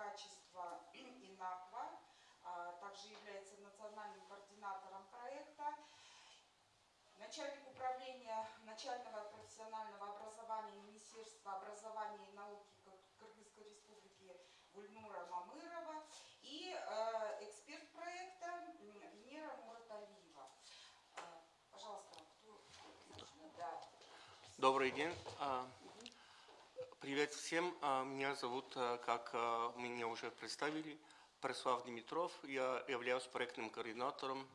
качества ИНАКВА, а также является национальным координатором проекта. Начальник управления начального профессионального образования Министерства образования и науки Кыргызской Республики Гульнура Мамырова и э, эксперт проекта Венера Мураталиева. Э, пожалуйста, кто Да. Добрый день. А, привет всем. А, меня зовут, а, как меня уже представили, Преслав Димитров. Я являюсь проектным координатором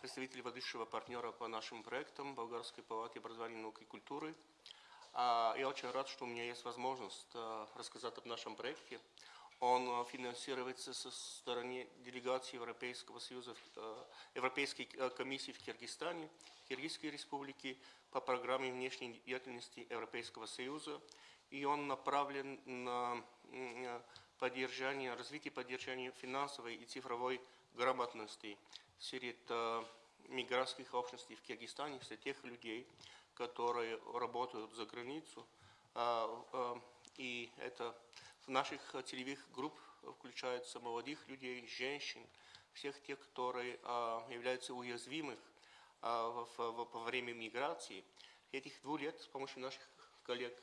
представитель ведущего партнера по нашим проектам Болгарской палаты образования, науки и культуры. Я очень рад, что у меня есть возможность рассказать об нашем проекте. Он финансируется со стороны делегации Европейского Союза, Европейской комиссии в Киргизстане, Киргизской республики по программе внешней деятельности Европейского Союза. И он направлен на поддержание, развитие поддержания финансовой и цифровой грамотности среди э, мигрантских общностей в Киргизстане, среди тех людей, которые работают за границу. А, э, и это в наших целевых групп включается молодых людей, женщин, всех тех, которые а, являются уязвимых а, во время миграции. Этих двух лет с помощью наших коллег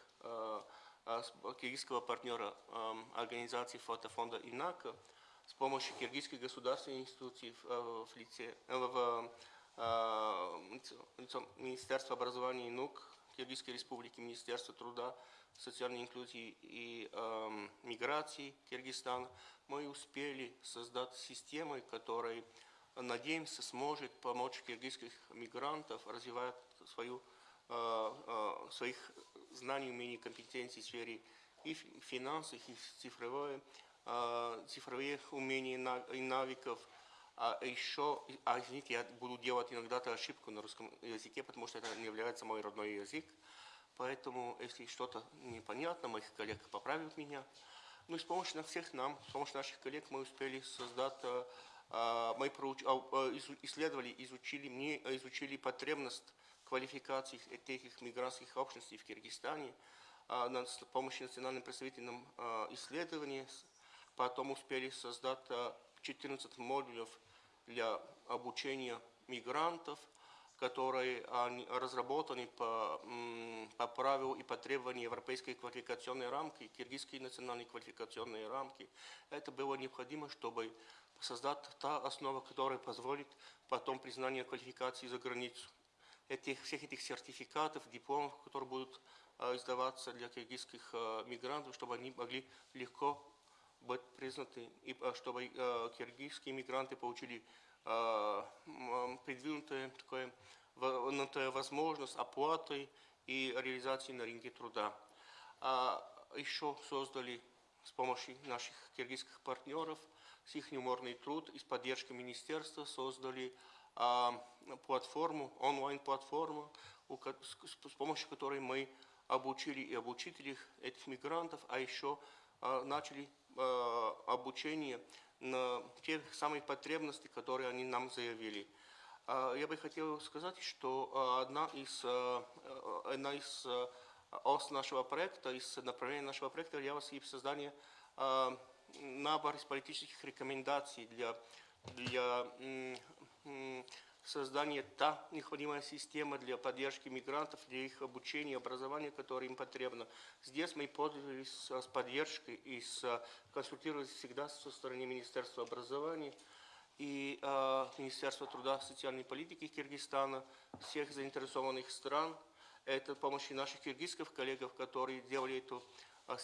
киргизского партнера организации фотофонда «Инака» с помощью киргизской государственной институции в, э, лице э, в, в Министерства образования и наук Киргизской республики, Министерства труда, социальной инклюзии и э, миграции Киргизстана, мы успели создать системы, которые, надеемся, сможет помочь киргизских мигрантов развивать свою, э, э, своих знаний, умений, компетенций в сфере и финансов, и цифровой Э, цифровых умений и навыков. А еще, а извините, я буду делать иногда ошибку на русском языке, потому что это не является мой родной язык. Поэтому, если что-то непонятно, моих коллег поправят меня. Ну и с помощью всех нам, с помощью наших коллег мы успели создать, э, э, мы исследовали, изучили, мне изучили потребность квалификации этих мигрантских общностей в Киргизстане с помощью национальным представительным исследований Потом успели создать 14 э, модулей для обучения мигрантов, которые разработаны по, по правилу и по требованию Европейской квалификационной рамки, Киргизской национальной квалификационной рамки. Это было необходимо, чтобы создать та основа, которая позволит потом признание квалификации за границу. Этих, всех этих сертификатов, дипломов, которые будут э, издаваться для киргизских э, мигрантов, чтобы они могли легко быть признаны, и а, чтобы киргизские мигранты получили придвинутую такое, возможность оплаты и реализации на рынке труда. А еще создали с помощью наших киргизских партнеров с их юморный труд и с поддержкой министерства создали а, платформу, онлайн-платформу, с помощью которой мы обучили и обучителей этих мигрантов, а еще а, начали Э, обучение на те самые потребности, которые они нам заявили. А, я бы хотел сказать, что одна из, одна из ос нашего проекта, из направлений нашего проекта является и создание набора из политических рекомендаций для, для создание та необходимая система для поддержки мигрантов, для их обучения, образования, которое им потребно. Здесь мы пользовались с поддержкой и с, консультировались всегда со стороны Министерства образования и э, Министерства труда и социальной политики Киргизстана, всех заинтересованных стран. Это помощь наших киргизских коллег, которые делали эту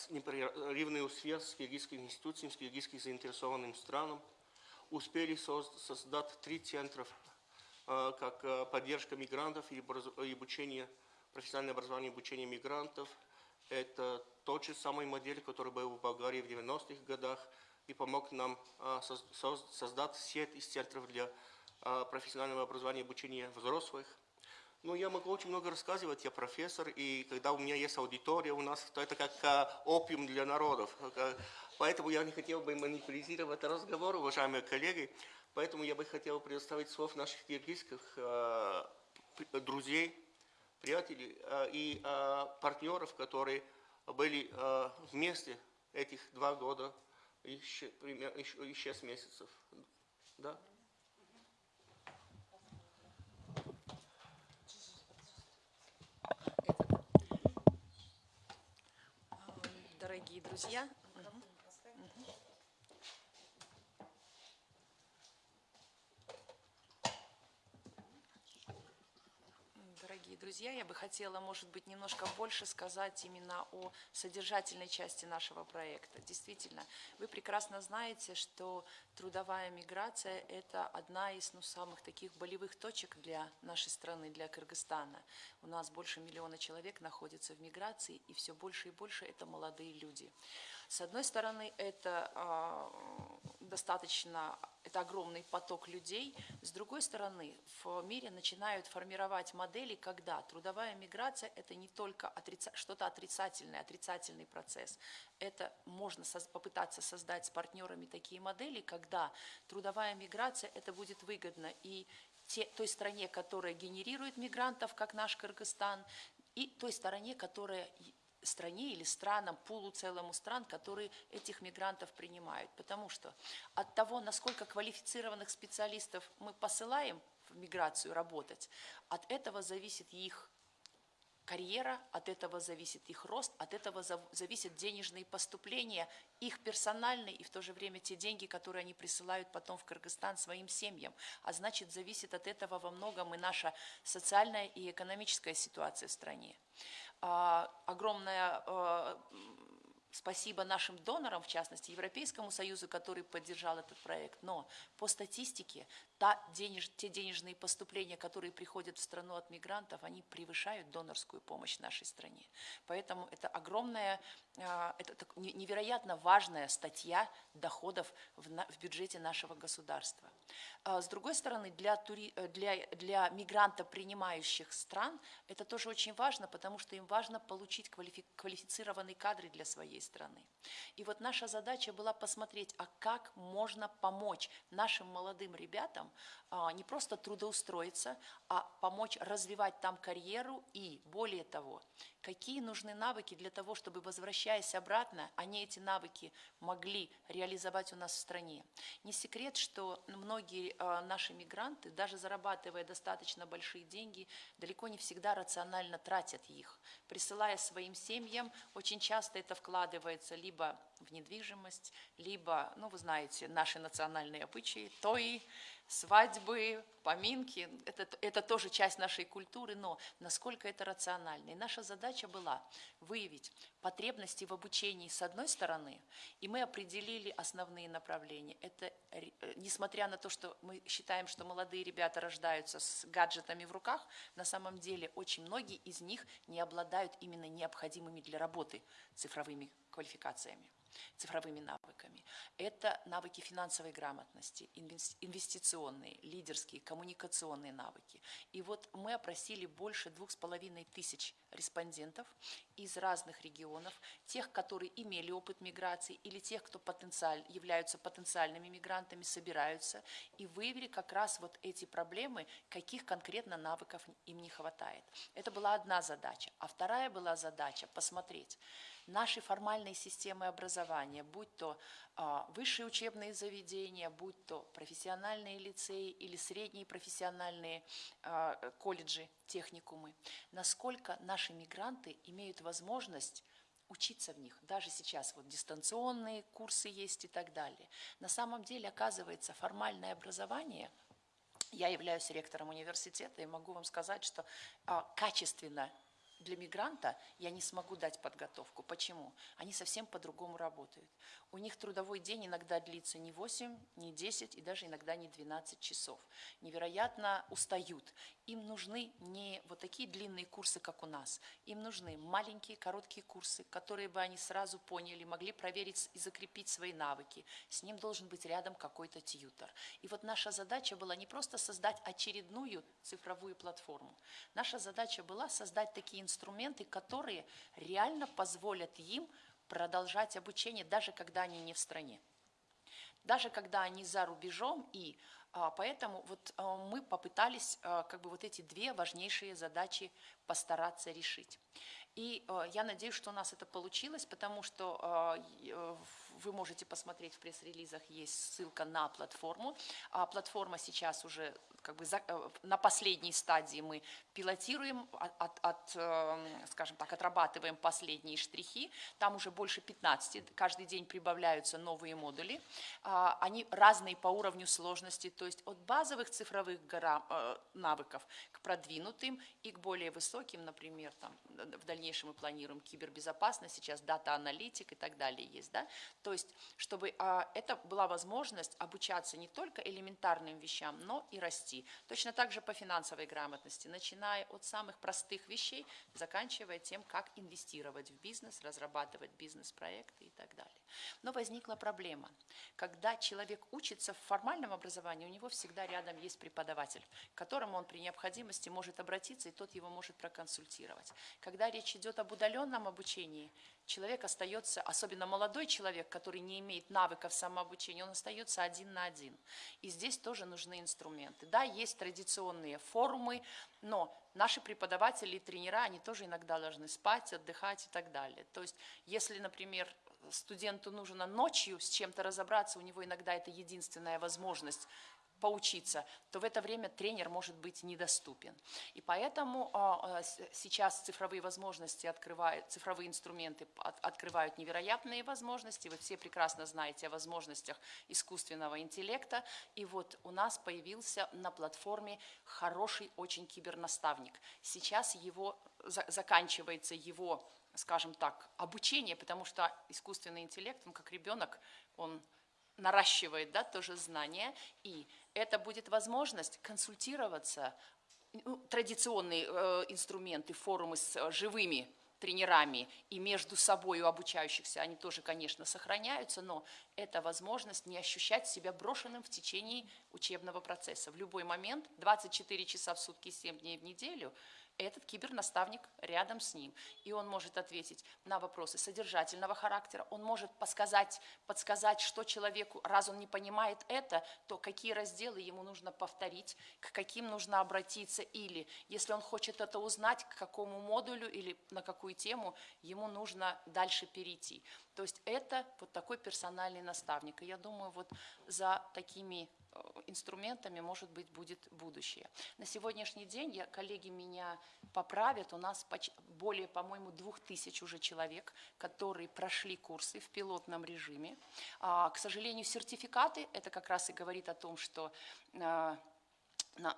непрерывную связь с киргизскими институциями, с киргизскими заинтересованным странам. Успели создать три центра Э, как э, поддержка мигрантов и обучение, профессиональное образование и обучение мигрантов. Это тот же самый модель, который был в Болгарии в 90-х годах и помог нам э, создать сеть из центров для профессионального образования и обучения взрослых. Ну, я могу очень много рассказывать, я профессор, и когда у меня есть аудитория у нас, то это как опиум для народов. Поэтому я не хотел бы манипулировать разговор, уважаемые коллеги. Поэтому я бы хотел предоставить слов наших киргизских э, друзей, приятелей э, и э, партнеров, которые были вместе этих два года еще, примерно, еще, и 6 месяцев. Да? Друзья, друзья, я бы хотела, может быть, немножко больше сказать именно о содержательной части нашего проекта. Действительно, вы прекрасно знаете, что трудовая миграция – это одна из ну, самых таких болевых точек для нашей страны, для Кыргызстана. У нас больше миллиона человек находится в миграции, и все больше и больше это молодые люди. С одной стороны, это а, достаточно, это огромный поток людей. С другой стороны, в мире начинают формировать модели, когда трудовая миграция – это не только отрица, что-то отрицательное, отрицательный процесс. Это можно соз- попытаться создать с партнерами такие модели, когда трудовая миграция – это будет выгодно и те, той стране, которая генерирует мигрантов, как наш Кыргызстан, и той стороне, которая стране или странам, пулу целому стран, которые этих мигрантов принимают. Потому что от того, насколько квалифицированных специалистов мы посылаем в миграцию работать, от этого зависит их карьера, от этого зависит их рост, от этого зав- зависят денежные поступления, их персональные и в то же время те деньги, которые они присылают потом в Кыргызстан своим семьям. А значит, зависит от этого во многом и наша социальная и экономическая ситуация в стране. А, Огромное э, спасибо нашим донорам, в частности, Европейскому Союзу, который поддержал этот проект. Но по статистике та денеж, те денежные поступления, которые приходят в страну от мигрантов, они превышают донорскую помощь нашей стране. Поэтому это огромная, это так не- невероятно важная статья доходов в, бюджете нашего государства. А С другой стороны, для, тури- э, для, для мигрантопринимающих стран это тоже очень важно, потому что им важно получить квалифи- квалифицированные кадры для своей страны. И вот наша задача была посмотреть, а как можно помочь нашим молодым ребятам а, не просто трудоустроиться, а помочь развивать там карьеру и, более того, какие нужны навыки для того, чтобы, возвращаясь обратно, они эти навыки могли реализовать у нас в стране. Не секрет, что многие э, наши мигранты, даже зарабатывая достаточно большие деньги, далеко не всегда рационально тратят их. Присылая своим семьям, очень часто это вкладывается либо в недвижимость, либо, ну, вы знаете, наши национальные обычаи, тои, свадьбы, поминки, это, это тоже часть нашей культуры, но насколько это рационально. И наша задача была выявить потребности в обучении с одной стороны, и мы определили основные направления. Это, э, несмотря на то, что мы считаем, что молодые ребята рождаются с гаджетами в руках, на самом деле очень многие из них не обладают именно необходимыми для работы цифровыми квалификациями цифровыми навыками. Это навыки финансовой грамотности, инвес- инвестиционные, лидерские, коммуникационные навыки. И вот мы опросили больше двух с половиной тысяч респондентов из разных регионов, тех, которые имели опыт миграции или тех, кто потенциаль, являются потенциальными мигрантами, собираются, и выявили как раз вот эти проблемы, каких конкретно навыков им не хватает. Это была одна задача. А вторая была задача посмотреть, наши формальные системы образования, будь то а, высшие учебные заведения, будь то профессиональные лицеи или средние профессиональные а, колледжи, техникумы, насколько наши мигранты имеют возможность учиться в них. Даже сейчас вот дистанционные курсы есть и так далее. На самом деле, оказывается, формальное образование – я являюсь ректором университета и могу вам сказать, что а, качественно для мигранта я не смогу дать подготовку. Почему? Они совсем по-другому работают. У них трудовой день иногда длится не 8, не 10 и даже иногда не 12 часов. Невероятно устают. Им нужны не вот такие длинные курсы, как у нас. Им нужны маленькие, короткие курсы, которые бы они сразу поняли, могли проверить и закрепить свои навыки. С ним должен быть рядом какой-то тьютер. И вот наша задача была не просто создать очередную цифровую платформу. Наша задача была создать такие инструменты, которые реально позволят им продолжать обучение, даже когда они не в стране даже когда они за рубежом, и а, поэтому вот а, мы попытались а, как бы вот эти две важнейшие задачи постараться решить. И я надеюсь, что у нас это получилось, потому что э, вы можете посмотреть в пресс-релизах, есть ссылка на платформу. А платформа сейчас уже как бы за- э, на последней стадии мы пилотируем, от, от- от, э, скажем так, отрабатываем последние штрихи. Там уже больше 15, каждый день прибавляются новые модули. А, Они разные по уровню сложности, то есть от базовых цифровых э, навыков к продвинутым и к более высоким, например, там, в дальнейшем мы планируем кибербезопасность, сейчас дата-аналитик и так далее есть, да, то есть чтобы а, это была возможность обучаться не только элементарным вещам, но и расти. Точно так же по финансовой грамотности, начиная от самых простых вещей, заканчивая тем, как инвестировать в бизнес, разрабатывать бизнес-проекты и так далее. Но возникла проблема. Когда человек учится в формальном образовании, у него всегда рядом есть преподаватель, к которому он при необходимости может обратиться, и тот его может проконсультировать. Когда речь идет об удаленном обучении, человек остается, особенно молодой человек, который не имеет навыков самообучения, он остается один на один. И здесь тоже нужны инструменты. Да, есть традиционные форумы, но наши преподаватели и тренера, они тоже иногда должны спать, отдыхать и так далее. То есть, если, например, студенту нужно ночью с чем-то разобраться, у него иногда это единственная возможность поучиться, то в это время тренер может быть недоступен. И поэтому а, а, сейчас цифровые возможности открывают, цифровые инструменты от- открывают невероятные возможности. Вы все прекрасно знаете о возможностях искусственного интеллекта. И вот у нас появился на платформе хороший очень кибернаставник. Сейчас его за- заканчивается его скажем так, обучение, потому что искусственный интеллект, он как ребенок, он наращивает да, тоже знания, и это будет возможность консультироваться, ну, традиционные э, инструменты, форумы с э, живыми тренерами и между собой у обучающихся, они тоже, конечно, сохраняются, но это возможность не ощущать себя брошенным в течение учебного процесса. В любой момент, 24 часа в сутки, 7 дней в неделю, этот кибернаставник рядом с ним. И он может ответить на вопросы содержательного характера, он может подсказать, подсказать, что человеку, раз он не понимает это, то какие разделы ему нужно повторить, к каким нужно обратиться, или если он хочет это узнать, к какому модулю или на какую тему ему нужно дальше перейти. То есть это вот такой персональный наставник. И я думаю, вот за такими инструментами, может быть, будет будущее. На сегодняшний день, я, коллеги меня поправят, у нас более, по-моему, двух тысяч уже человек, которые прошли курсы в пилотном режиме. А, К сожалению, сертификаты, это как раз и говорит о том, что а,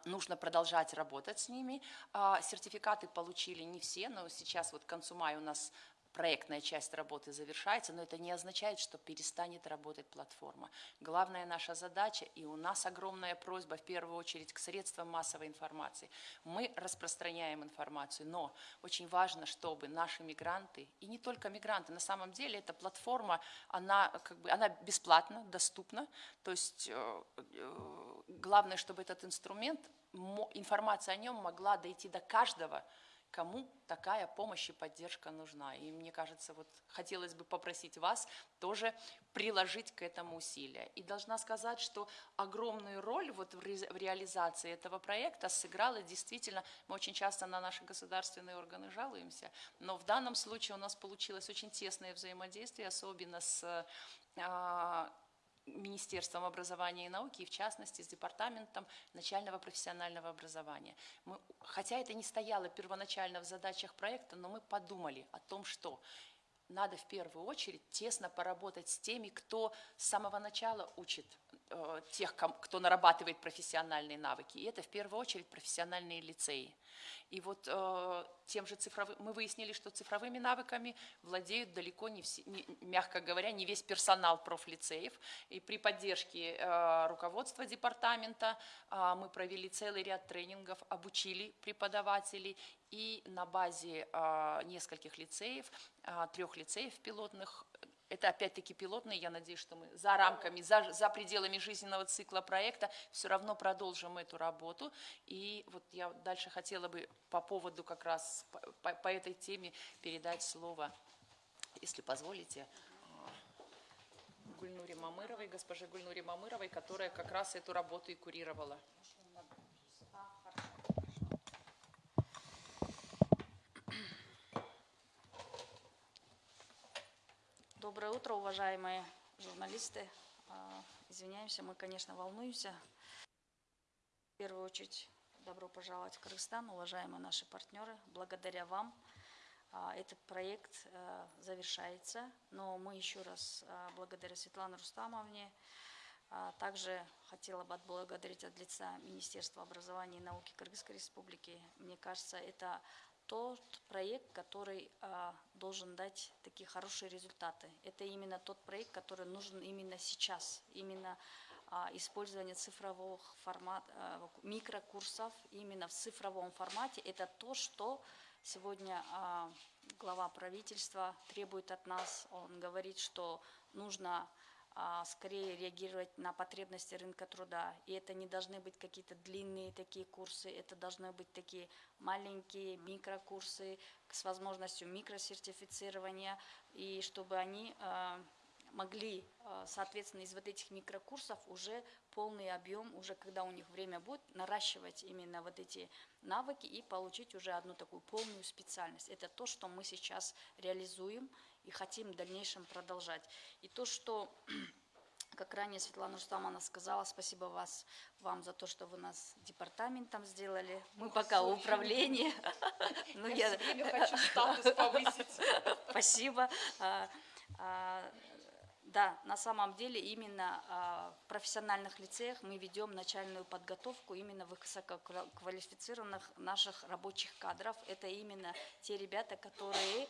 нужно продолжать работать с ними. А, Сертификаты получили не все, но сейчас вот к концу мая у нас проектная часть работы завершается, но это не означает, что перестанет работать платформа. Главная наша задача, и у нас огромная просьба в первую очередь к средствам массовой информации. Мы распространяем информацию, но очень важно, чтобы наши мигранты, и не только мигранты, на самом деле эта платформа, она, как бы, она бесплатна, доступна, то есть э, э, главное, чтобы этот инструмент, информация о нем могла дойти до каждого, кому такая помощь и поддержка нужна. И мне кажется, вот хотелось бы попросить вас тоже приложить к этому усилия. И должна сказать, что огромную роль вот в ре- в реализации этого проекта сыграла действительно, мы очень часто на наши государственные органы жалуемся, но в данном случае у нас получилось очень тесное взаимодействие, особенно с а, Министерством образования и науки, и в частности с Департаментом начального профессионального образования. Мы, хотя это не стояло первоначально в задачах проекта, но мы подумали о том, что надо в первую очередь тесно поработать с теми, кто с самого начала учит тех, ком- кто нарабатывает профессиональные навыки. И это в первую очередь профессиональные лицеи. И вот э, тем же цифровым, мы выяснили, что цифровыми навыками владеют далеко не все, не- мягко говоря, не весь персонал профлицеев. И при поддержке э, руководства департамента э, мы провели целый ряд тренингов, обучили преподавателей. И на базе э, нескольких лицеев, э, трех лицеев пилотных, это опять-таки пилотные, я надеюсь, что мы за рамками, за, за пределами жизненного цикла проекта все равно продолжим эту работу. И вот я дальше хотела бы по поводу как раз по, по- этой теме передать слово, если позволите, э, Гульнуре Мамыровой, госпоже Гульнуре Мамыровой, которая как раз эту работу и курировала. Доброе утро, уважаемые журналисты, а, извиняемся, мы, конечно, волнуемся. В первую очередь, добро пожаловать в Кыргызстан, уважаемые наши партнеры. Благодаря вам а, этот проект а, завершается, но мы еще раз благодаря Светлане Рустамовне, Также хотела бы отблагодарить от лица Министерства образования и науки Кыргызской Республики. Мне кажется, это тот проект, который а, должен дать такие хорошие результаты. Это именно тот проект, который нужен именно сейчас. Именно а, использование цифровых формат, а, микрокурсов именно в цифровом формате. Это то, что сегодня а, глава правительства требует от нас. Он говорит, что нужно скорее реагировать на потребности рынка труда. И это не должны быть какие-то длинные такие курсы, это должны быть такие маленькие микрокурсы с возможностью микросертифицирования, и чтобы они а, могли, а, соответственно, из вот этих микрокурсов уже полный объем, уже когда у них время будет, наращивать именно вот эти навыки и получить уже одну такую полную специальность. Это то, что мы сейчас реализуем и хотим в дальнейшем продолжать. И то, что как ранее Светлана Рустамовна сказала, спасибо вас, вам за то, что вы нас департаментом сделали. Мы пока управление. Ну, я все время хочу статус повысить. Спасибо. А, а, да, на самом деле именно а, в профессиональных лицеях мы ведем начальную подготовку именно высококвалифицированных наших рабочих кадров. Это именно те ребята, которые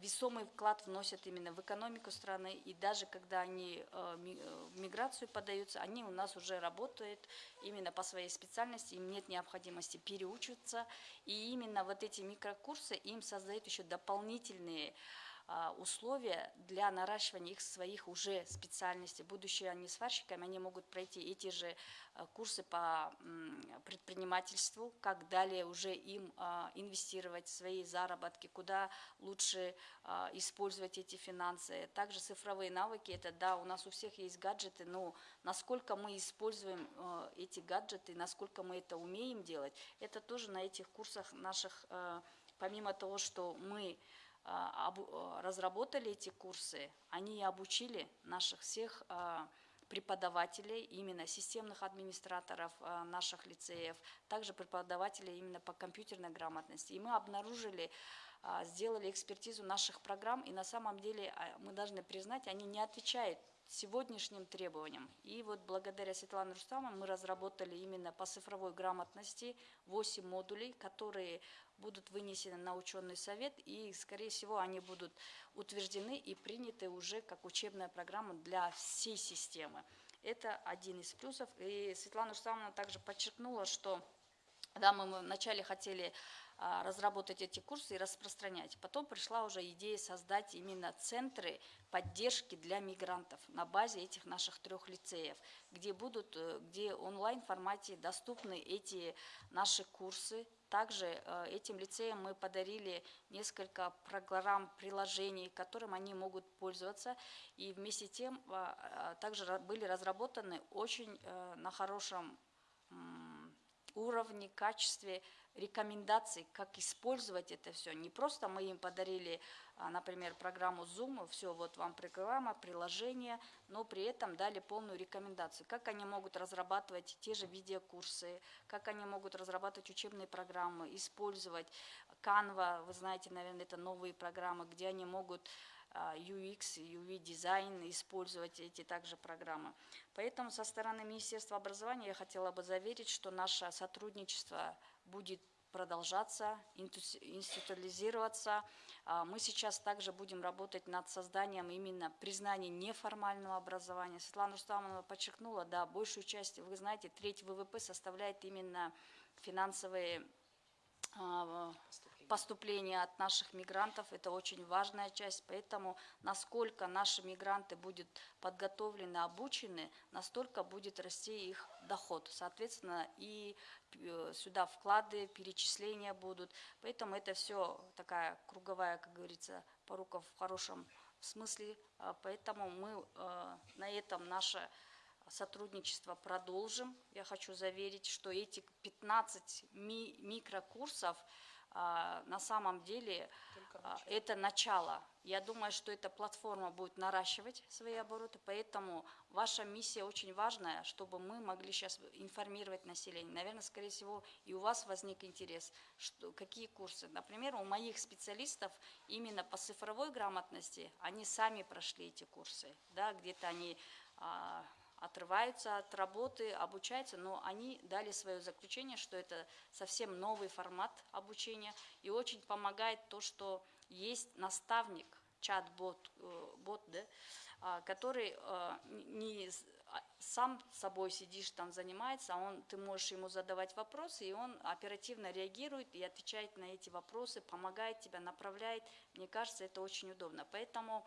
весомый вклад вносят именно в экономику страны, и даже когда они э, э, в миграцию подаются, они у нас уже работают именно по своей специальности, им нет необходимости переучиваться, и именно вот эти микрокурсы им создают еще дополнительные а, условия для наращивания их своих уже специальностей. Будущие они сварщиками, они могут пройти эти же а, курсы по предпринимательству, как далее уже им а, инвестировать свои заработки, куда лучше использовать эти финансы. Также цифровые навыки, это да, у нас у всех есть гаджеты, но насколько мы используем эти гаджеты, насколько мы это умеем делать, это тоже на этих курсах наших, помимо того, что мы а, а, разработали эти курсы, они обучили наших всех а, преподавателей, именно системных администраторов наших лицеев, также преподавателей именно по компьютерной грамотности. И мы обнаружили, сделали экспертизу наших программ, и на самом деле мы должны признать, они не отвечают сегодняшним требованиям. И вот благодаря Светлане Рустамовне мы разработали именно по цифровой грамотности 8 модулей, которые будут вынесены на ученый совет, и, скорее всего, они будут утверждены и приняты уже как учебная программа для всей системы. Это один из плюсов. И Светлана Рустамовна также подчеркнула, что да, мы вначале хотели а, разработать эти курсы и распространять. Потом пришла уже идея создать именно центры поддержки для мигрантов на базе этих наших трех лицеев, где будут, э, где онлайн формате доступны эти наши курсы. Также э, этим лицеям мы подарили несколько программ, приложений, которым они могут пользоваться. И вместе с тем а, а, также были разработаны очень э, на хорошем уровне, качестве рекомендаций, как использовать это все. Не просто мы им подарили, а, например, программу Zoom, все, вот вам программа, приложение, но при этом дали полную рекомендацию, как они могут разрабатывать те же видеокурсы, как они могут разрабатывать учебные программы, использовать Canva, вы знаете, наверное, это новые программы, где они могут UX, UV дизайн, использовать эти также программы. Поэтому со стороны Министерства образования я хотела бы заверить, что наше сотрудничество будет продолжаться, институализироваться. А, мы сейчас также будем работать над созданием именно признания неформального образования. Светлана Рустамовна подчеркнула, да, большую часть, вы знаете, треть ВВП составляет именно финансовые а, поступления от наших мигрантов. Это очень важная часть, поэтому насколько наши мигранты будут подготовлены, обучены, настолько будет расти их доход. Соответственно, и э, сюда вклады, перечисления будут. Поэтому это все такая круговая, как говорится, порука в хорошем смысле. А, поэтому мы э, на этом наше сотрудничество продолжим. Я хочу заверить, что эти 15 ми микрокурсов – на самом деле а, это начало. Я думаю, что эта платформа будет наращивать свои обороты, поэтому ваша миссия очень важная, чтобы мы могли сейчас информировать население. Наверное, скорее всего, и у вас возник интерес, что, какие курсы. Например, у моих специалистов именно по цифровой грамотности, они сами прошли эти курсы, да, где-то они а, отрываются от работы, обучаются, но они дали свое заключение, что это совсем новый формат обучения, и очень помогает то, что есть наставник, чат-бот, э, бот, да, а, который э, не а, сам собой сидишь там занимается, а он, ты можешь ему задавать вопросы, и он оперативно реагирует и отвечает на эти вопросы, помогает тебя, направляет. Мне кажется, это очень удобно. Поэтому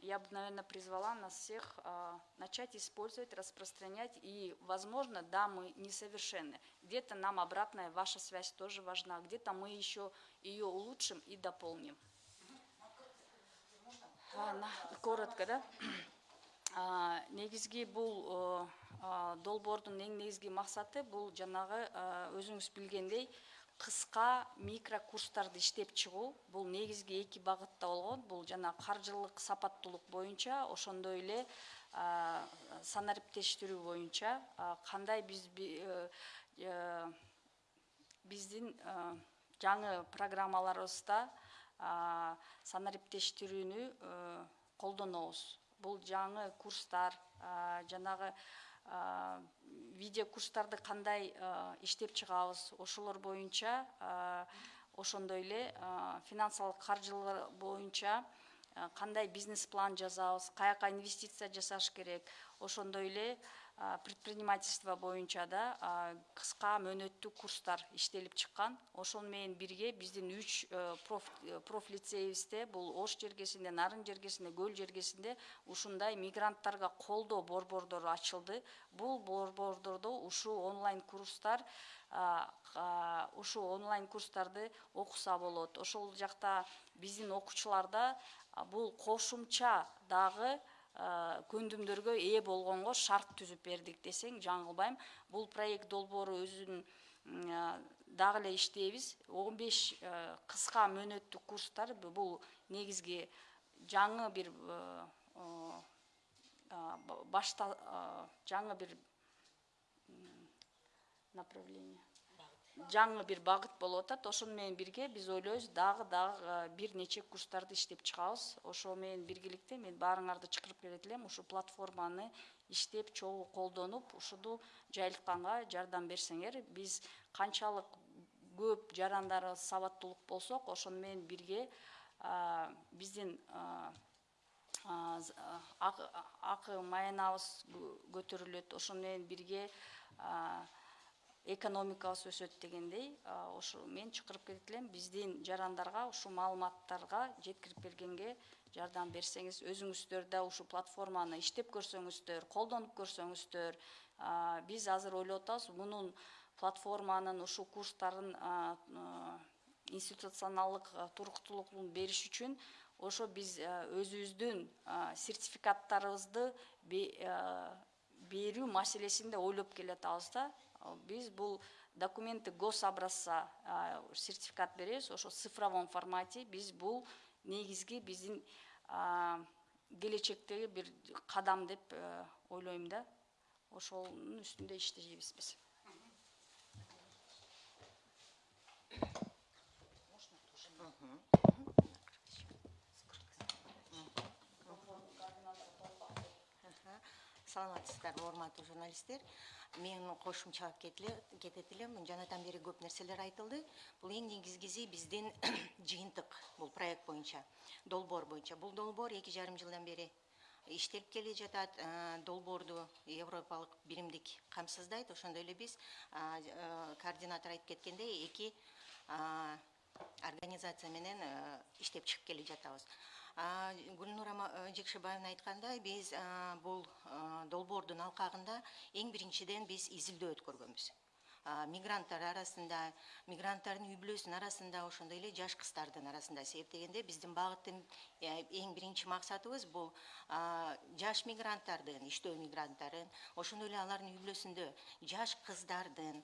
я бы, наверное, призвала нас всех а, начать использовать, распространять. И, возможно, да, мы несовершенны. Где-то нам обратная ваша связь тоже важна, где-то мы еще ее улучшим и дополним. А, коротко, да? А, негизги бул долбоордун эң негизги максаты бул жанагы а, өзүңүз билгендей кыска микро курстарды иштеп чыгуу бул негизги эки багытта болгон бул жана каржылык сапаттуулук боюнча ошондой эле санариптештирүү боюнча кандай биз би- э, э, биздин э, жаңы программаларыбызда санариптештирүүнү колдонобуз. Бул жаңы курстар жанагы видео курстарды кандай иштеп чыгабыз? Ошолор боюнча ошондой эле финансылык каржылар боюнча кандай бизнес план жазабыз каяка инвестиция жасаш керек? Ошондой эле предпринимательство боюнча да кыска мөөнөттүү курстар иштелип чыккан. Ошол менен бирге биздин үч э, проф э, профлицейибизде бул ош жергесинде нарын жергесинде көл жергесинде ушундай мигранттарга колдоо борбордору ачылды. Бул борбордордо ушул онлайн курстар ушул онлайн курстарды окуса болот. Ошол жакта биздин окуучуларда бул кошумча дагы көндүмдөргө ээ болгонго шарт түзүп бердик десең жаңылбайм бул проект долбоору а, дагы эле иштейбиз. Он беш кыска мөөнөттүү курстар. Бу- бул негизги жаңы бир башта жаңы бир направление. Жаңы бир багыт болуп атат. Ошону менен бирге биз ойлойбуз дагы дагы э, бир нече курстарды иштеп чыгабыз. Ошо менен биргеликте мен баарыңарды чакырып келет элем. Ушул платформаны иштеп чогуу колдонуп ушуну жайылтканга жардам берсеңер биз канчалык көп жарандарыбыз сабаттуулук болсок ошону менен бирге а, биздин а, акы- маянабыз кө- көтөрүлөт. Ошону менен бирге а, экономикабыз өсөт дегендей ошо мен чакырып келет элем биздин жарандарга ушул маалыматтарга жеткирип бергенге жардам берсеңиз өзүңүздөр да ушул платформаны иштеп көрсөңүздөр колдонуп көрсөңүздөр. Биз азыр ойлоп атабыз мунун платформанын ушул курстарын институционалдык туруктуулугун бериш үчүн ошо биз өзүбүздүн сертификаттарыбызды берүү маселесин да ойлоп келатабыз да биз бул документы гособразца а, сертификат беребиз ошо цифровом формате. Биз бул негизги биздин келечектеги бир кадам деп э, ойлойм да. Ошонун үстүндө иштейбиз биз. Саламатсыздарбы урматтуу журналисттер. Мен кошумчалап кетет элем жанатан бери көп нерселер айтылды. Бул эң негизгиси биздин жыйынтык бул проект боюнча долбоор боюнча. Бул долбоор эки жарым жылдан бери иштелип келе жатат. Э, долбоорду европалык биримдик камсыздайт. Ошондой эле биз э, координатор айтып кеткендей эки организация менен э, иштеп чыгып келе жатабыз гүлнура э, жекшебаевна айткандай биз а, бул а, долбоордун алкагында эң биринчиден биз изилдөө өткөргөнбүз. Мигранттар арасында мигранттардын үй бүлөсүнүн арасында ошондой эле жаш кыздардын арасында себеп дегенде биздин багыттын э, эң биринчи максатыбыз бул жаш мигранттардын иштөө мигранттарын ошондой эле алардын үй бүлөсүндө жаш кыздардын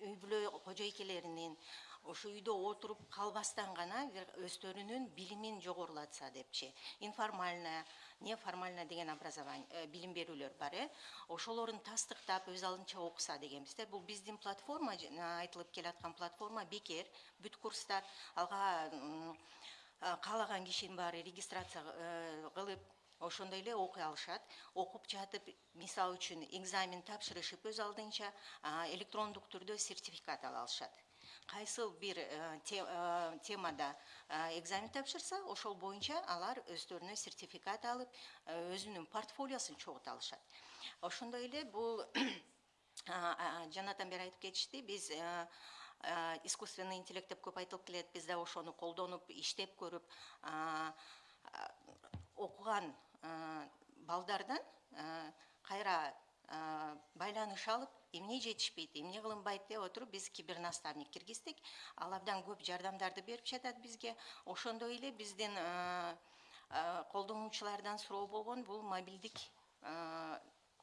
үй бүлө кожойкелеринин ошо үйдө отуруп калбастан гана өздөрүнүн билимин жогорулатса депчи. Информальное неформальное деген образование э, билим берүүлөр бар э. Ошолорун тастыктап өз алдынча окуса дегенбиз да бул биздин платформа жана айтылып келаткан платформа бекер бүт курстар алга э, каалаган кишинин баары регистрация э, кылып ошондой эле окуй алышат. Окуп жатып мисалы үчүн экзамен тапшырышып өз алдынча электрондук түрдө сертификат ала алышат. Кайсыл бир э, э, темада э, экзамен тапшырса ошол боюнча алар өздөрүнө сертификат алып өзүнүн портфолиосун чогулта алышат. Ошондой эле бул жанатан бери айтып кетишти биз искусственный интеллект деп көп айтылып келет биз да ошону колдонуп иштеп көрүп окуган балдардан кайра байланыш алып эмне жетишпейт эмне кылынбайт деп отуруп биз кибернаставник киргиздик ал абдан көп жардамдарды берип жатат бизге. Ошондой эле биздин колдонуучулардан суроо болгон бул мобилдик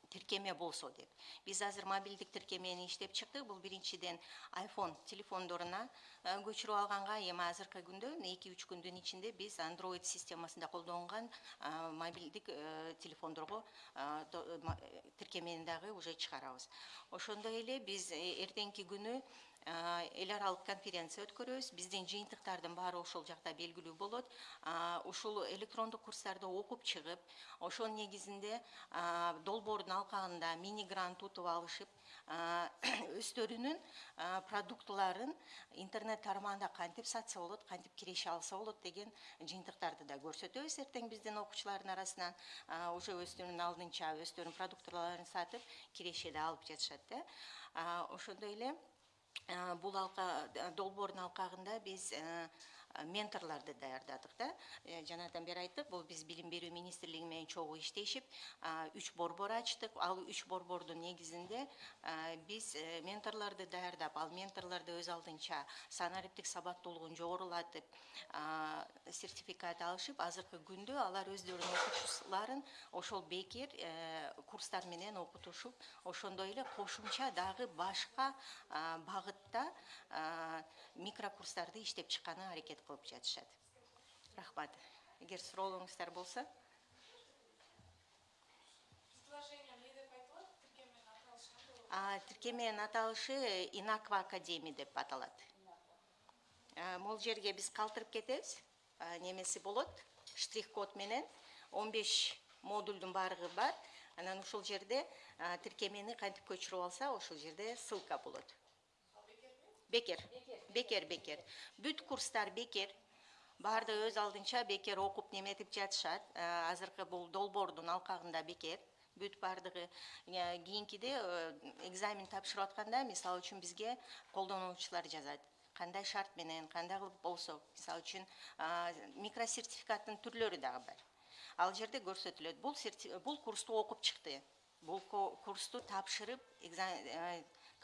тиркеме болсо деп. Биз азыр мобилдик тиркемени иштеп чыктык. Бул биринчиден айфон телефондоруна э, көчүрүп алганга эми азыркы күндө эки үч күндүн ичинде биз андроид системасында колдонгон э, мобилдик э, телефондорго тиркемени дагы уже чыгарабыз. Ошондой эле биз эртеңки күнү эл аралык конференция өткөрөбүз. Биздин жыйынтыктардын баары ошол жакта белгилүү болот. Ушул электрондук курстарды окуп чыгып ошонун негизинде долбоордун алкагында мини грант утуп алышып өздөрүнүн продуктыларын интернет тармагында кантип сатса болот кантип киреше алса болот деген жыйынтыктарды да көрсөтөбүз. Эртең биздин окуучулардын арасынан уже өздөрүнүн алдынча өздөрүнүн продуктыларын сатып киреше да алып жатышат да. Ошондой эле Ә, бұл алқа ә, долбордун алқағында біз ә, э, менторлорду даярдадык да Э, жанатан бери айттык бул биз билим берүү министрлиги менен чогуу иштешип а, үч борбор ачтык ал үч борбордун негизинде а, биз э, менторлорду даярдап ал менторлорду өз алдынча санариптик сабаттуулугун жогорулатып а, сертификат алышып азыркы күндө алар өздөрүнүн окуучуларын ошол бекер э, курстар менен окутушуп ошондой эле кошумча дагы башка а, багытта а, микрокурстарды иштеп чыкканы аракет қойып жатышады рахмат. Егер сұрауыңыздар болса. А тіркеменің аталышы инаква академия деп аталады. Мол жерге біз қалтырып кетеміз. Немесе болады штрих код менен 15 модульдің барығы бар. Анан ушул жерде тіркемені кантип көчүрүп алса ошол жерде ссылка болады бекер бекер бекер бүт курстар бекер баардыгы өз алдынча бекер окуп неметип жатышат азыркы бул долбоордун алкагында бекер бүт баардыгы кийинкиде экзамен тапшырып атканда мисалы үчүн бизге колдонуучулар жазат кандай шарт менен кандай кылып болсо мисалы үчүн микросертификаттын түрлөрү дагы бар ал жерде көрсөтүлөт бул бул курсту окуп чыкты бул курсту тапшырып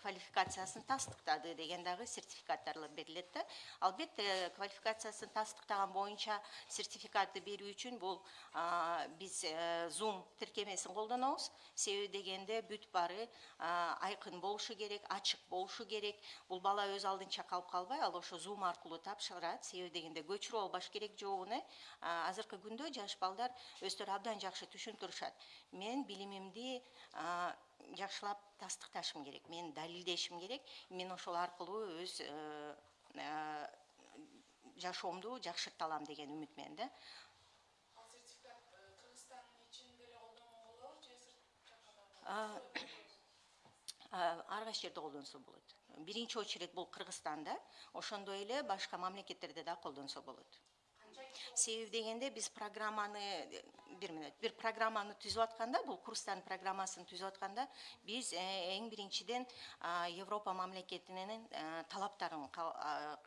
квалификациясын тастыктады деген дагы сертификаттар берилет да албетте квалификациясын тастыктаган боюнча сертификатты берүү үчүн бул а, биз э, зум тиркемесин колдонобуз себеби дегенде бүт баары а, айкын болушу керек ачык болушу керек. Бул бала өз алдынча калып калбай ал ошо Zoom аркылуу тапшырат себеби дегенде көчүрүп албаш керек жообун э А, азыркы күндө жаш балдар өздөрү абдан жакшы түшүндүрүшат мен билимимди а, жакшылап тастыкташым керек мен далилдешим керек. Мен ошол аркылуу өз э, э, жашоомду жакшырта алам деген үмүт менен да. Ал сертификат э, Кыргызстандын ичинде эле колдонууга болобу же сырт ар кайсы жерде колдонсо болот. Биринчи очередь бул кыргызстанда. Ошондой эле башка мамлекеттерде да колдонсо болот. Себеби дегенде биз программаны бир мүнөт бир программаны түзүп атканда бул курстардын программасын түзүп атканда биз эң биринчиден а, европа мамлекетинин талаптарын а,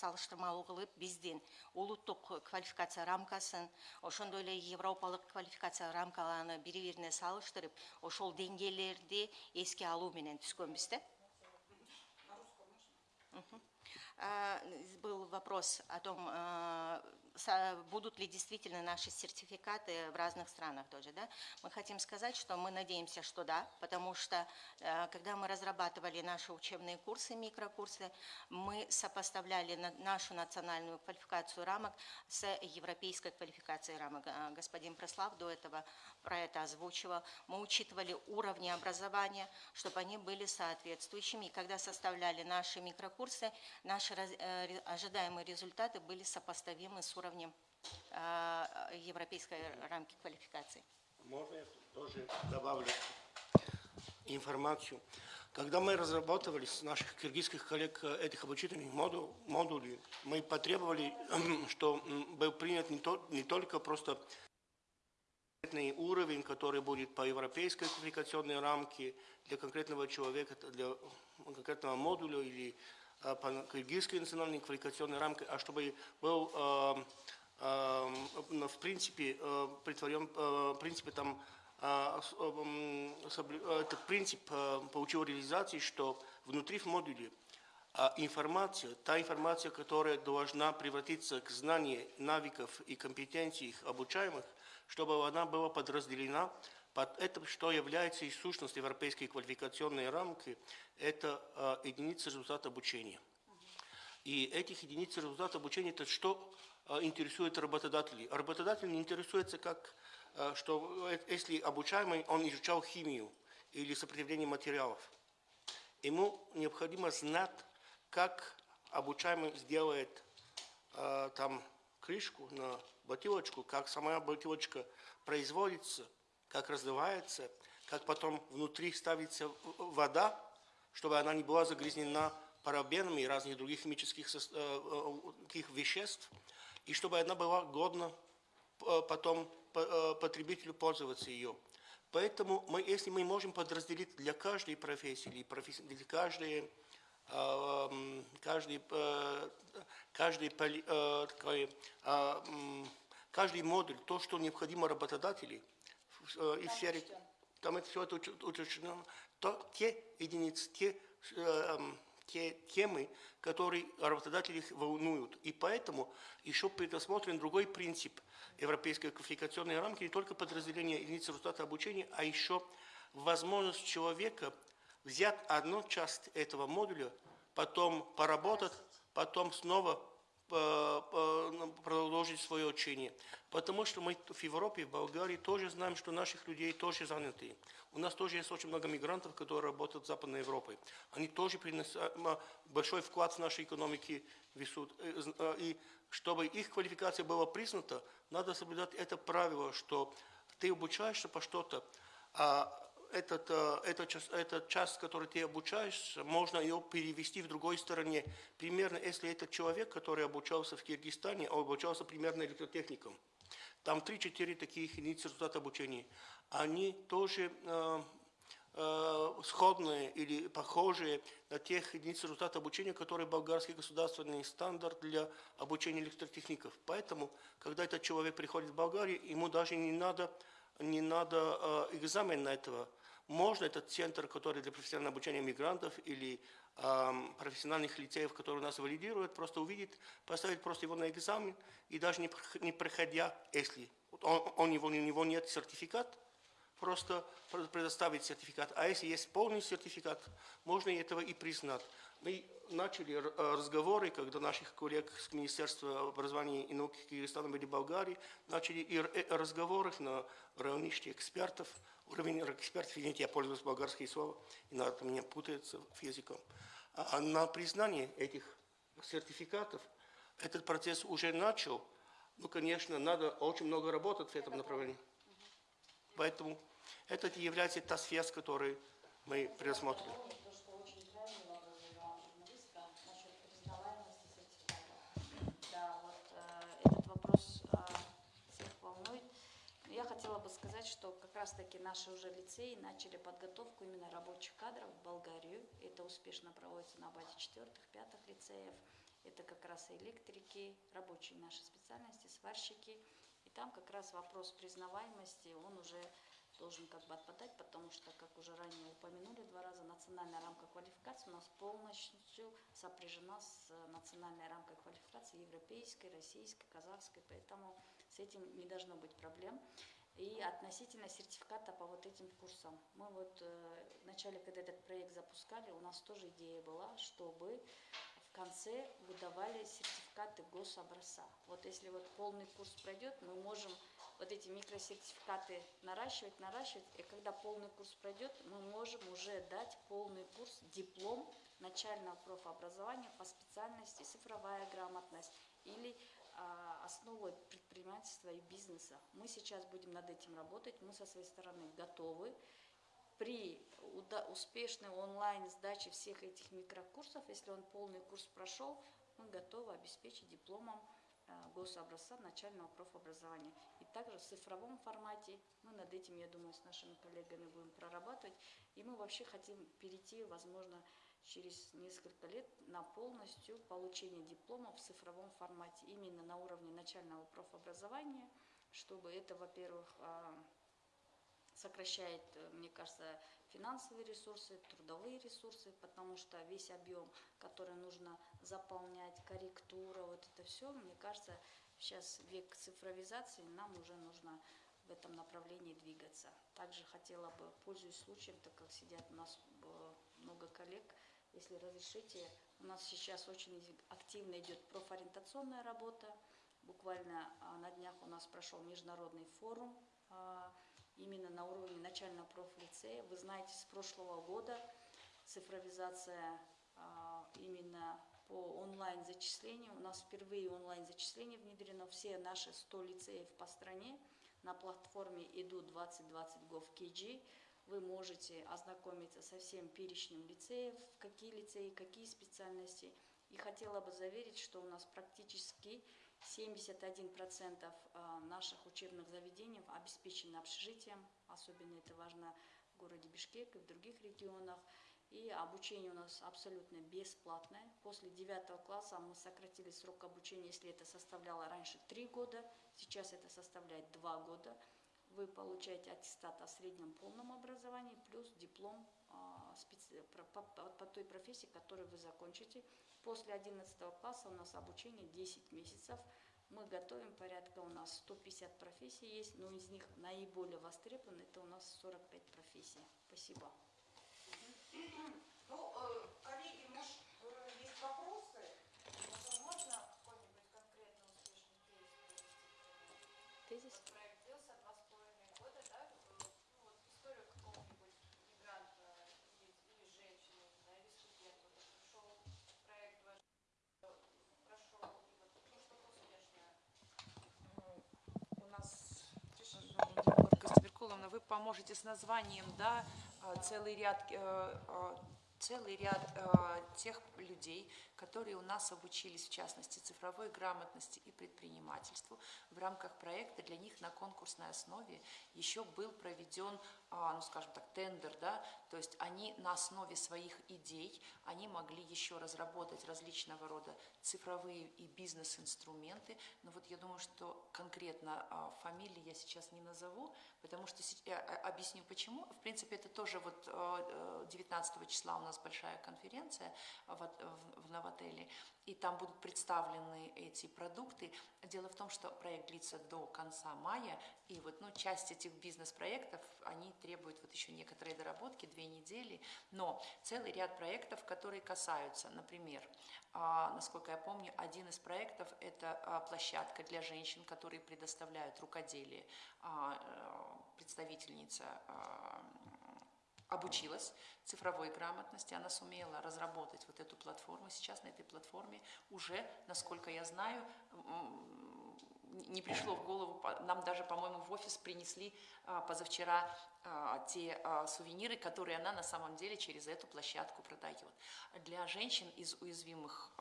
салыштырмалуу кылып биздин улуттук квалификация рамкасын ошондой эле европалык квалификация рамкаларны бири бирине салыштырып ошол деңгээлерди эске алуу менен түзгөнбүз да. А, был вопрос о том, будут ли действительно наши сертификаты в разных странах тоже, да? Мы хотим сказать, что мы надеемся, что да, потому что э, когда мы разрабатывали наши учебные курсы, микрокурсы, мы сопоставляли на- нашу национальную квалификацию рамок с европейской квалификацией рамок. Э, Господин Преслав до этого про это озвучивал. Мы учитывали уровни образования, чтобы они были соответствующими. И когда составляли наши микрокурсы, наши э, ожидаемые результаты были сопоставимы с уровнем э, европейской рамки квалификации. Можно я тоже добавлю информацию? Когда мы разрабатывали с наших киргизских коллег э, этих обучительных моду- модулей, мы потребовали, что был принят не, то- не только просто уровень, который будет по европейской квалификационной рамке для конкретного человека, для конкретного модуля или а, по кыргызской национальной квалификационной рамке, а чтобы был а, м, в принципе притворен, принципе там этот принцип получил реализации, что внутри в модуле информация, та информация, которая должна превратиться к знанию навыков и компетенций обучаемых, чтобы она была подразделена под это, что является и сущность европейской квалификационной рамки, это а, единица результата обучения. И этих единиц результата обучения, это что а, интересует работодателей. Работодатель не интересуется, как, а, что э, если обучаемый, он изучал химию или сопротивление материалов. Ему необходимо знать, как обучаемый сделает там крышку на бутылочку, как сама бутылочка производится, как развивается, как потом внутри ставится вода, чтобы она не была загрязнена парабенами и разных других химических сос- э, э, таких веществ, и чтобы она была годна э, потом по- э, потребителю пользоваться ее. Поэтому мы, если мы можем подразделить для каждой профессии или профессии, для каждой, э, м, каждый, э, каждый, поли- э, такой, э, каждый модуль, то, что необходимо работодателю э, и в сфере, там это все это уточнено, то те единицы, те, э, м, те темы, которые работодателей их волнуют. И поэтому еще предусмотрен другой принцип европейской квалификационной рамки, не только подразделение единицы результата обучения, а еще возможность человека взять одну часть этого модуля, потом поработать, потом снова продолжить свое учение. Потому что мы в Европе, в Болгарии тоже знаем, что наших людей тоже заняты. У нас тоже есть очень много мигрантов, которые работают в Западной Европе. Они тоже приносят большой вклад в нашу экономику несут. Э, э, И чтобы их квалификация была признана, надо соблюдать это правило, что ты обучаешься по что-то, а этот, э, этот, час, этот час, который ты обучаешься, можно ее перевести в другой стороне. Примерно, если это человек, который обучался в Киргизстане, обучался примерно электротехником. Там 3-4 таких единицы результата обучения. Они тоже э, э, сходные или похожие на тех единиц результата обучения, которые болгарский государственный стандарт для обучения электротехников. Поэтому, когда этот человек приходит в Болгарию, ему даже не надо, не надо э, экзамен на этого. Можно этот центр, который для профессионального обучения мигрантов или эм, профессиональных лицеев, которые нас валидируют, просто увидеть, поставить просто его на экзамен, и даже не, не проходя, если он, у него нет сертификат, просто пр- предоставить сертификат. А если есть полный сертификат, можно этого и признать. Мы начали э, разговоры, когда наших коллег с Министерства образования и науки Кыргызстана или Болгарии начали и э, разговоры на уровне экспертов, уровень экспертов, извините, я пользуюсь болгарским словом, иногда меня путается в языком. А а на признание этих сертификатов этот процесс уже начал. Ну, конечно, надо очень много работать в этом направлении. Поэтому это и является та связь, которую мы предусмотрели. То, что очень правильно говорила журналистка насчет признаваемости сертификата. Да, вот э, этот вопрос э, всех волнует. Но Я хотела бы сказать, что как раз-таки наши уже лицеи начали подготовку именно рабочих кадров в Болгарию. Это успешно проводится на базе четвертых, пятых лицеев. Это как раз электрики, рабочие наши специальности, сварщики. И там как раз вопрос признаваемости, он уже должен как бы отпадать, потому что, как уже ранее упомянули два раза, национальная рамка квалификации у нас полностью сопряжена с национальной рамкой квалификации европейской, российской, казахской, поэтому с этим не должно быть проблем. И относительно сертификата по вот этим курсам. Мы вот э, в начале, когда этот проект запускали, у нас тоже идея была, чтобы в конце выдавали сертификаты гособразца. Вот если вот полный курс пройдет, мы можем вот эти микросертификаты наращивать, наращивать, и когда полный курс пройдет, мы можем уже дать полный курс, диплом начального профобразования по специальности цифровая грамотность или а, основы предпринимательства и бизнеса. Мы сейчас будем над этим работать, мы со своей стороны готовы. При успешной онлайн сдаче всех этих микрокурсов, если он полный курс прошел, мы готовы обеспечить дипломом а, гособразца начального профобразования. И также в цифровом формате мы над этим, я думаю, с нашими коллегами будем прорабатывать. И мы вообще хотим перейти, возможно, через несколько лет на полностью получение диплома в цифровом формате, именно на уровне начального профобразования, чтобы это, во-первых, а, сокращает, э, мне кажется, финансовые ресурсы, трудовые ресурсы, потому что весь объем, который нужно заполнять, корректура, вот это все, мне кажется, сейчас век цифровизации, нам уже нужно в этом направлении двигаться. Также хотела бы, пользуясь случаем, так как сидят у нас э, много коллег, если разрешите, у нас сейчас очень активно идет профориентационная работа. Буквально а, на днях у нас прошел международный форум а, именно на уровне начального профлицея. Вы знаете, с прошлого года цифровизация а, именно по онлайн-зачислению. У нас впервые онлайн-зачисление внедрено. Все наши 100 лицеев по стране на платформе иду 2020 gov.kg. Вы можете ознакомиться со всем перечнем лицеев, какие лицеи, какие специальности. И хотела бы заверить, что у нас практически 71% а, наших учебных заведений обеспечены общежитием, особенно это важно в городе Бишкек и в других регионах. И обучение у нас абсолютно бесплатное. После 9 класса мы сократили срок обучения, если это составляло раньше 3 года, сейчас это составляет 2 года. Вы получаете аттестат о среднем полном образовании плюс диплом а, по, той профессии, которую вы закончите. После 11 класса у нас обучение 10 месяцев. Мы готовим порядка, у нас 150 профессий есть, но из них наиболее востребованы, это у нас 45 профессий. Спасибо. Ну, э, коллеги, может, э, есть вопросы? Можно какой-нибудь конкретно успешный привести? Тезис? Вот проект длился два с половиной года, да? э, Ну, вот историю какого-нибудь мигранта или, или женщины, не знаю, или студента, вот пришел проект ваш, э, прошел, и вот, ну, что-то успешное. У нас, Ольга Стеберкуловна, вы поможете с названием, да, а, целый ряд, э, а, целый ряд э, тех людей, которые у нас обучились, в частности, цифровой грамотности и предпринимательству. В рамках проекта для них на конкурсной основе еще был проведен, ну, скажем так, тендер, да, то есть они на основе своих идей, они могли еще разработать различного рода цифровые и бизнес-инструменты. Но вот я думаю, что конкретно а, фамилии я сейчас не назову, потому что я а, объясню почему. В принципе, это тоже вот э, э, 19 числа у нас большая конференция в Новотеле, и там будут представлены эти продукты. Дело в том, что проект длится до конца мая, и вот ну, часть этих бизнес-проектов, они требуют вот еще некоторые доработки, две недели, но целый ряд проектов, которые касаются, например, а, насколько я помню, один из проектов – это а, площадка для женщин, которые предоставляют рукоделие. А, э, Представительница обучилась цифровой грамотности, она сумела разработать вот эту платформу. Сейчас на этой платформе уже, насколько я знаю, не пришло в голову, нам даже, по-моему, в офис принесли а, позавчера а, те а, сувениры, которые она на самом деле через эту площадку продает. Для женщин из уязвимых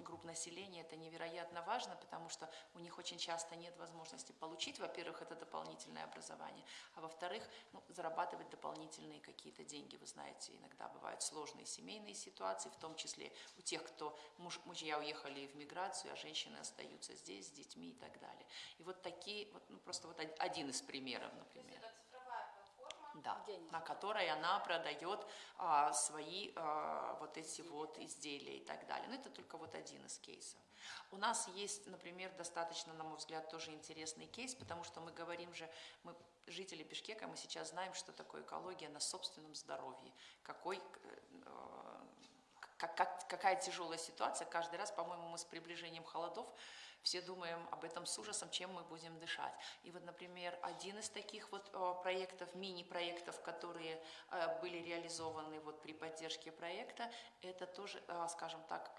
групп населения это невероятно важно, потому что у них очень часто нет возможности получить, во-первых, это дополнительное образование, а во-вторых, ну, зарабатывать дополнительные какие-то деньги. Вы знаете, иногда бывают сложные семейные ситуации, в том числе у тех, кто муж, мужья уехали в миграцию, а женщины остаются здесь с детьми и так далее. И вот такие, вот, ну, просто вот од- один из примеров, например. это цифровая платформа, да, Деньги. на которой она продает а, свои а, вот эти вот изделия и так далее. Но это только вот один из кейсов. У нас есть, например, достаточно, на мой взгляд, тоже интересный кейс, потому что мы говорим же, мы жители Бишкека, мы сейчас знаем, что такое экология на собственном здоровье, какой как, как- какая тяжелая ситуация. Каждый раз, по-моему, мы с приближением холодов все думаем об этом с ужасом, чем мы будем дышать. И вот, например, один из таких вот э, проектов, мини-проектов, которые э, были реализованы вот при поддержке проекта, это тоже, э, скажем так,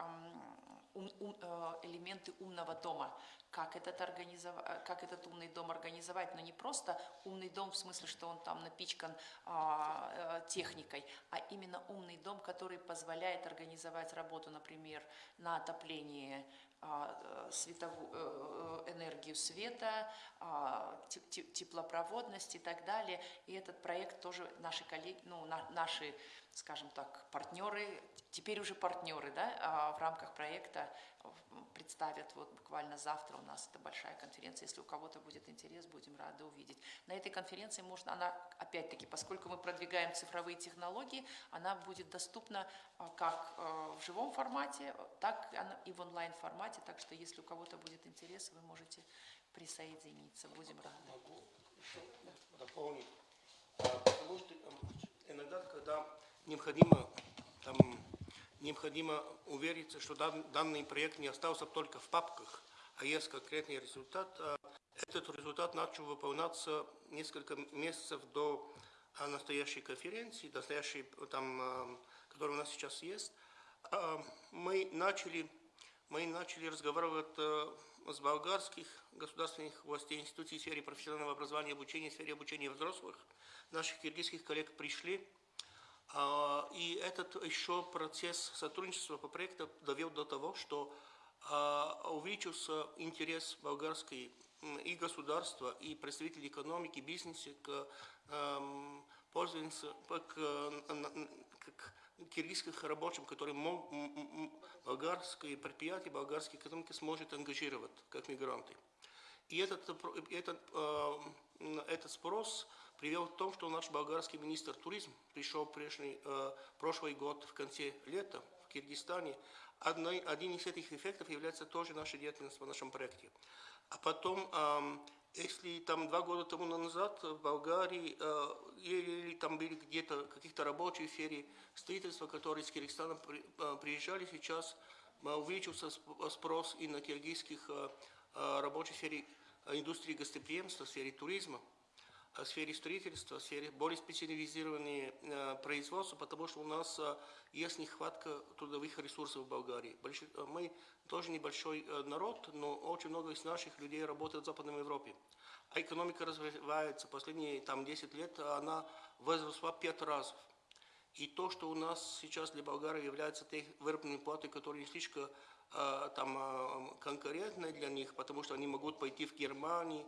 ум- ум- э, элементы умного дома. Как этот, организов- как этот умный дом организовать, но не просто умный дом в смысле, что он там напичкан а, э, техникой, а именно умный дом, который позволяет организовать работу, например, на отопление а, э, светову- э, э, энергию света, а, те- те- теплопроводность и так далее. И этот проект тоже наши коллеги, ну, на- наши, скажем так, партнеры, теперь уже партнеры, да, а, в рамках проекта представят вот буквально завтра у нас это большая конференция. Если у кого-то будет интерес, будем рады увидеть. На этой конференции можно, она, опять-таки, поскольку мы продвигаем цифровые технологии, она будет доступна как в живом формате, так и в онлайн формате. Так что, если у кого-то будет интерес, вы можете присоединиться. Будем рады. Могу дополнить. А, Потому иногда, когда необходимо, там, необходимо увериться, что дан- данный проект не остался только в папках, а есть конкретный результат, а, этот результат начал выполняться несколько месяцев до а, настоящей конференции, настоящей, там, которая у нас сейчас есть. Мы начали мы начали разговаривать э, с болгарских государственных властей, институций в сфере профессионального образования и обучения, в сфере обучения взрослых. Наших киргизских коллег пришли. А, И этот еще процесс сотрудничества по проекту довел до того, что а, увеличился интерес болгарской и государства, и представителей экономики, бизнеса к эм, к, э, к киргизских рабочим, которые болгарские предприятия, болгарская экономика сможет ангажировать как мигранты. И этот, про- этот, э, этот спрос привел к тому, что наш болгарский министр туризма пришел прежний, э, прошлый год в конце лета в Киргизстане. Одной, один из этих эффектов является тоже наша деятельность в нашем проекте. А потом, если там два года тому назад в Болгарии э, или там были где-то каких-то рабочие в сфере строительства, которые из Киргизстана при- э, приезжали сейчас, э, увеличился сп- спрос и на киргизских э, э, рабочих в сфере э, индустрии гостеприимства, в сфере туризма, э, в сфере строительства, в сфере более специализированные э, производства, потому что у нас э, есть нехватка трудовых ресурсов в Болгарии. Э, Мы тоже небольшой э, народ, но очень много из наших людей работает в Западной Европе. А экономика развивается. Последние там, 10 лет она возросла пять раз. И то, что у нас сейчас для Болгарии является тех выработанной платой, которые не слишком э, там, э, конкурентны для них, потому что они могут пойти в Германию.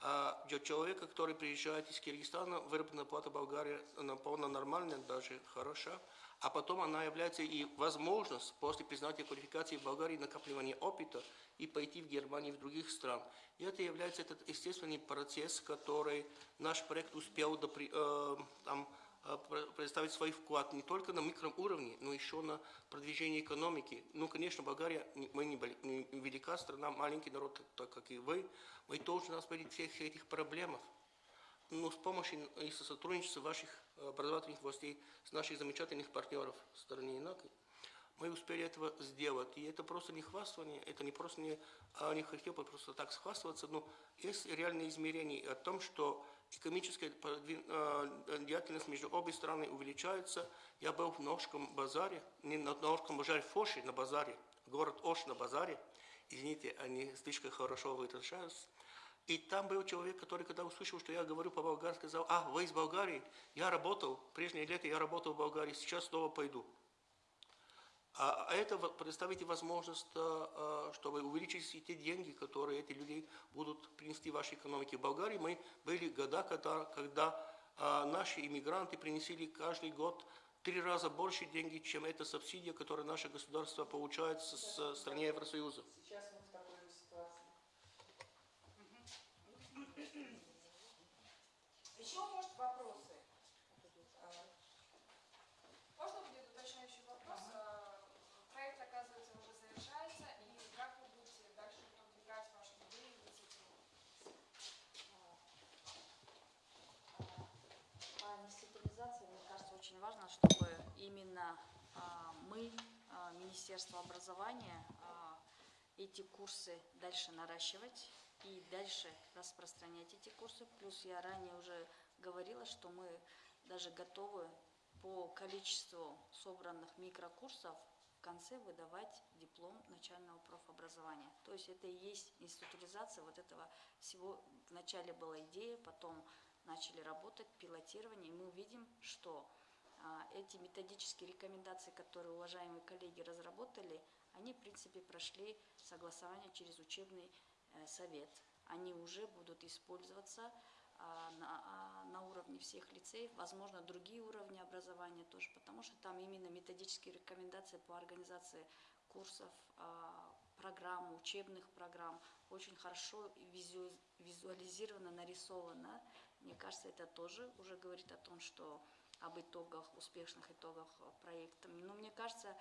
А для человека, который приезжает из Киргизстана, выработанная плата Болгарии она полно нормальная, даже хороша. А потом она является и возможность после признания квалификации в Болгарии накапливания опыта и пойти в Германию и в других стран. И это является этот естественный процесс, который наш проект успел допри- э, там, пр- представить свой вклад не только на микроуровне, но еще на продвижение экономики. Ну, конечно, Болгария, мы не, велика страна, маленький народ, так как и вы, мы тоже нас быть всех этих проблемах. Но с помощью и со сотрудничеством ваших э, образовательных властей, с наших замечательных партнеров в стране ИНАКИ, мы успели этого сделать. И это просто не хвастание, это не просто не, а, не хотел просто так схвастываться, но есть реальные измерения о том, что экономическая э, деятельность между обе страны увеличается. Я был в Ножском базаре, не на Ножском базаре, в Фоши на базаре, город Ош на базаре. Извините, они слишком хорошо выражаются. И там был человек, который, когда услышал, что я говорю по-болгарски, сказал, а, вы из Болгарии? Я работал, прежние лето я работал в Болгарии, сейчас снова пойду. А а это вот представите возможность, а, а, чтобы увеличить те деньги, которые эти люди будут принести вашей экономике. В Болгарии мы были года, когда, когда а, наши иммигранты принесли каждый год три раза больше денег, чем эта субсидия, которую наше государство получает с, с страны Евросоюза. Сейчас мы в такой ситуации. Еще, может, вопросы? Именно а, мы, а, Министерство образования, а, эти курсы дальше наращивать и дальше распространять эти курсы. Плюс я ранее уже говорила, что мы даже готовы по количеству собранных микрокурсов в конце выдавать диплом начального профобразования. То есть это и есть институализация вот этого всего. Вначале была идея, потом начали работать, пилотирование, и мы видим, что эти методические рекомендации, которые уважаемые коллеги разработали, они, в принципе, прошли согласование через учебный э, совет. Они уже будут использоваться а, на, а, на уровне всех лицеев, возможно, другие уровни образования тоже, потому что там именно методические рекомендации по организации курсов, а, программ, учебных программ очень хорошо визуализировано, нарисовано. Мне кажется, это тоже уже говорит о том, что об итогах, успешных итогах э, проекта. Но мне кажется,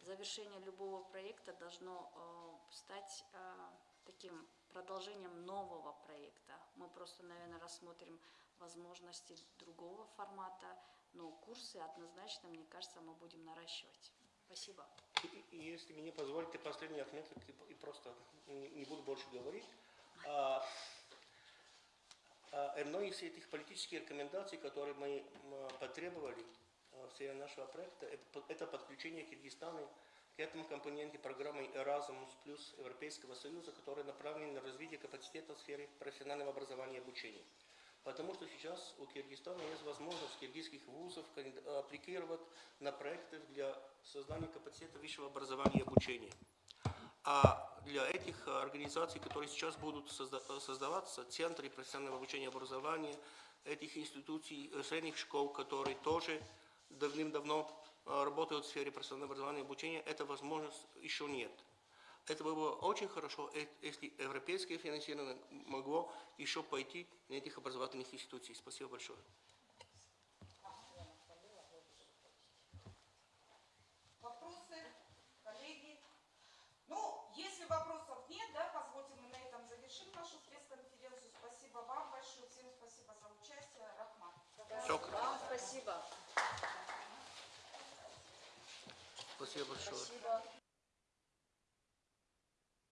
завершение любого проекта должно э, стать э, таким продолжением нового проекта. Мы просто, наверное, рассмотрим возможности другого формата, но курсы однозначно, мне кажется, мы будем наращивать. Спасибо. Если мне позволите, последний отметок, и- просто не буду больше говорить. А, а, Одной из этих политических рекомендаций, которые мы м, потребовали а, в серии нашего проекта, это по- это подключение Киргизстана к этому компоненте программы Erasmus плюс Европейского Союза, которая направлена на развитие капацитета в сфере профессионального образования и обучения. Потому что сейчас у Киргизстана есть возможность киргизских вузов аппликировать на проекты для создания капацитета высшего образования и обучения. А для этих э, организаций, которые сейчас будут созда- создаваться, центры профессионального обучения и образования, этих институций, э, средних школ, которые тоже давным-давно э, работают в сфере профессионального образования и обучения, эта возможность еще нет. Это было бы очень хорошо, если европейское финансирование могло еще пойти на этих образовательных институций. Спасибо большое. Вопросы, коллеги? Ну, если вопросов нет, да, позвольте мы на этом завершим нашу пресс-конференцию. Спасибо вам большое, всем спасибо за участие. Рахмат. Шокран. Вам спасибо. Спасибо большое. Спасибо.